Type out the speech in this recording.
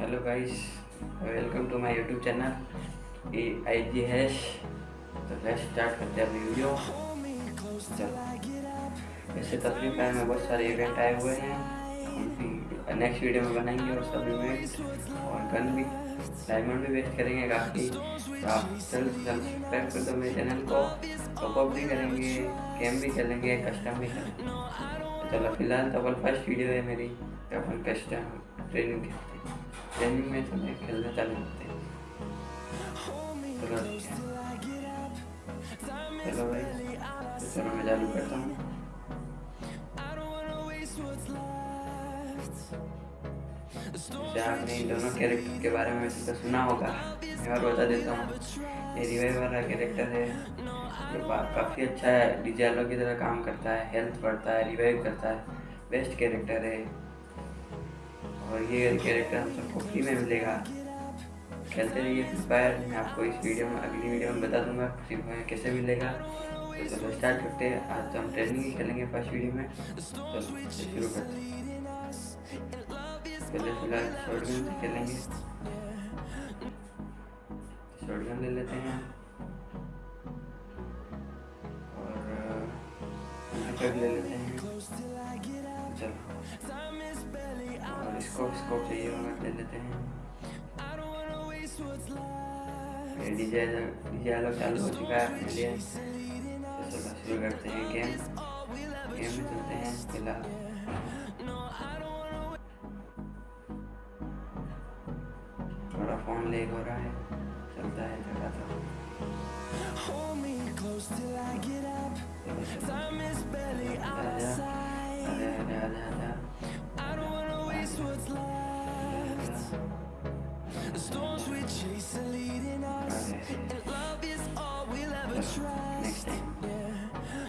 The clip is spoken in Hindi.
Hello guys welcome to my YouTube channel A I G hash तो लेट्स स्टार्ट करते हैं अभी वीडियो चलो। ऐसे तकलीफ़ में बहुत सारे इवेंट आए हुए हैं। नेक्स्ट वीडियो में बनाएँगे और इवेंट और गन भी डायमंड भी वेस्ट करेंगे काफ़ी। तो आप जल्द से जल्द सब्सक्राइब कर दो मेरे चैनल को। टॉपअप भी करेंगे गेम भी खेलेंगे कस्टम भी करेंगे चलो, फ़िलहाल तो अपन फ़र्स्ट वीडियो है मेरी अपन कस्टम ट्रेनिंग खेलते हैं। ट्रेनिंग में चले, खेलने चालू करते हैं। चलो। चलो भाई तो चलो, मैं चालू करता हूँ। आपने इन दोनों कैरेक्टर के बारे में तो सुना होगा। मैं और बता देता हूँ। ये रिवाइव वाला कैरेक्टर है। ये काफ़ी अच्छा है। डीजेलो की तरह काम करता है हेल्थ बढ़ता है रिवाइव करता है। बेस्ट कैरेक्टर है। और ये कैरेक्टर हम सबको फ्री में मिलेगा। खेलते रहिए फ्री मैं आपको इस वीडियो में, अगली वीडियो में बता दूँगा फ्री फायर कैसे मिलेगा। तो चलो स्टार्ट करते हैं। आज तो हम ट्रेनिंग ही खेलेंगे फ़र्स्ट वीडियो में। तो शुरू करते हैं। पहले फ़िलहाल शॉर्ट गन से खेलेंगे। शॉर्ट गन ले लेते हैं। और ले लेते हैं। चलो। और स्कोप स्कोप चाहिए होगा ले लेते हैं। डीजे डीजे अलग चालू हो चुका है अपने लिए। तो चलो शुरू करते हैं गेम। गेम में चलते हैं, फ़िलहाल। थोड़ा फोन लेग हो रहा है चलता है जगह तो अरे अरे अरे अरे The storms we chase are leading us, and love is all we'll ever try.